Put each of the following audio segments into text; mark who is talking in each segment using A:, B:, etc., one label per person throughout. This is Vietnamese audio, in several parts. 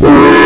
A: you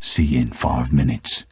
B: See you in five minutes.